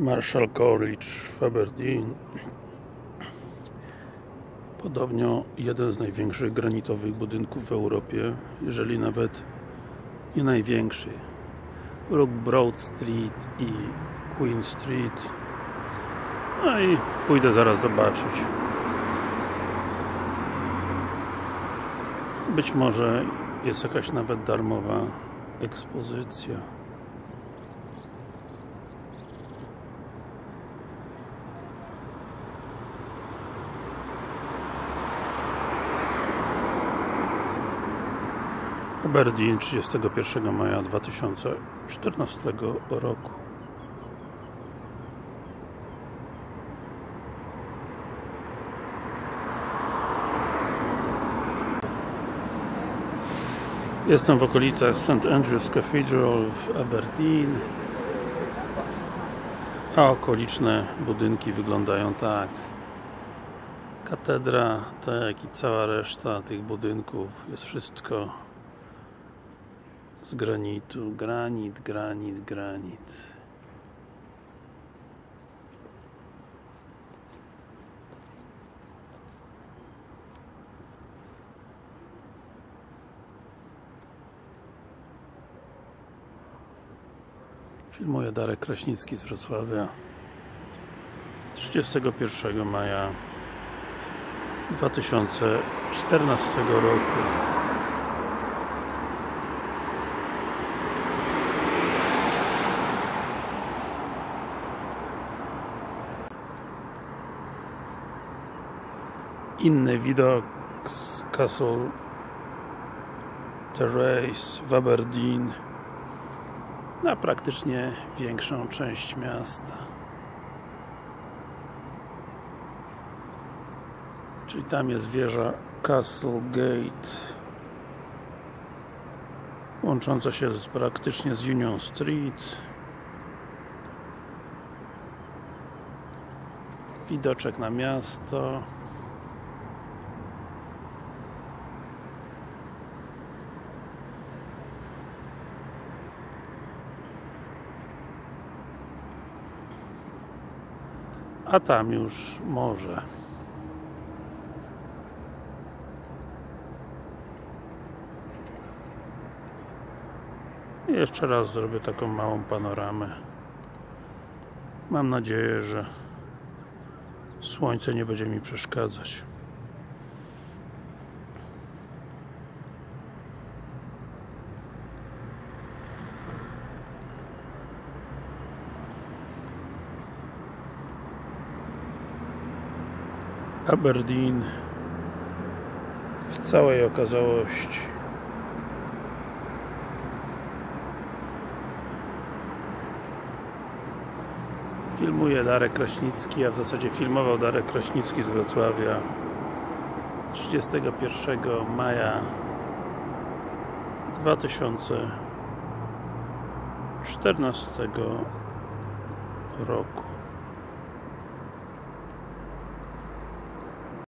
Marshall College w Aberdeen. Podobno jeden z największych granitowych budynków w Europie jeżeli nawet nie największy. Rook Broad Street i Queen Street. No i pójdę zaraz zobaczyć. Być może jest jakaś nawet darmowa ekspozycja Aberdeen 31 maja 2014 roku Jestem w okolicach St. Andrew's Cathedral w Aberdeen a okoliczne budynki wyglądają tak katedra, tak i cała reszta tych budynków jest wszystko z granitu, granit, granit, granit. Filmuje Darek Kraśnicki z Wrocławia. 31 maja 2014 roku Inny widok z Castle Terrace w Aberdeen na praktycznie większą część miasta. Czyli tam jest wieża Castle Gate łącząca się z, praktycznie z Union Street. Widoczek na miasto a tam już morze I jeszcze raz zrobię taką małą panoramę. Mam nadzieję, że słońce nie będzie mi przeszkadzać Aberdeen w całej okazałości. Filmuje Darek Kraśnicki, a w zasadzie filmował Darek Kraśnicki z Wrocławia 31 maja 2014 roku